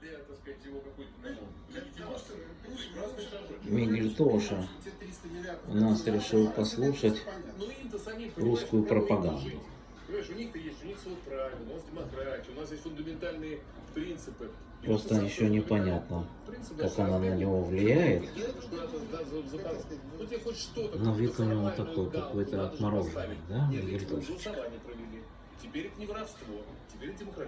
для, так сказать, его какой-то ну. Прекрасный ну, шажок. Мигель Тоша у нас решил послушать ну, русскую пропаганду. Понимаешь, у них-то есть, у них свод правил, у нас демократия, у нас есть фундаментальные принципы. Просто еще непонятно, как она на него влияет. Но ну, вид у него такой какой-то отмороженный, да, Мигель ведь. Теперь это не воровство, теперь это демократия.